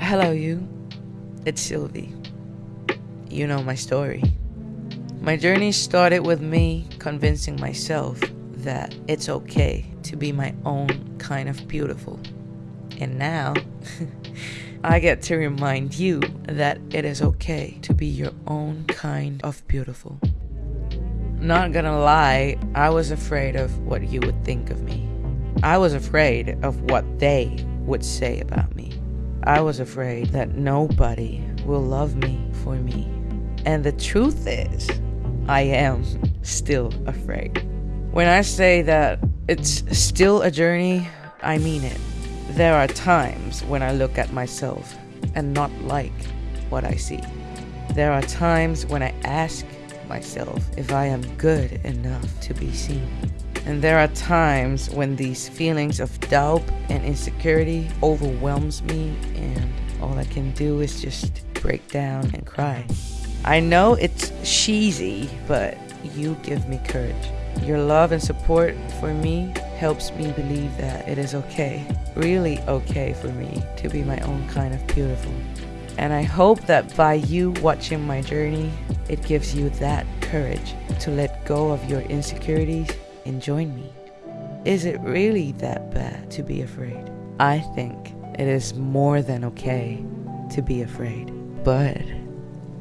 Hello, you. It's Sylvie. You know my story. My journey started with me convincing myself that it's okay to be my own kind of beautiful. And now, I get to remind you that it is okay to be your own kind of beautiful. Not gonna lie, I was afraid of what you would think of me. I was afraid of what they would say about me. I was afraid that nobody will love me for me. And the truth is, I am still afraid. When I say that it's still a journey, I mean it. There are times when I look at myself and not like what I see. There are times when I ask myself if I am good enough to be seen. And there are times when these feelings of doubt and insecurity overwhelms me and all I can do is just break down and cry. I know it's cheesy, but you give me courage. Your love and support for me helps me believe that it is okay, really okay for me to be my own kind of beautiful. And I hope that by you watching my journey, it gives you that courage to let go of your insecurities and join me. Is it really that bad to be afraid? I think it is more than okay to be afraid. But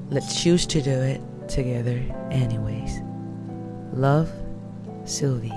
let's choose to do it together anyways. Love, Sylvie.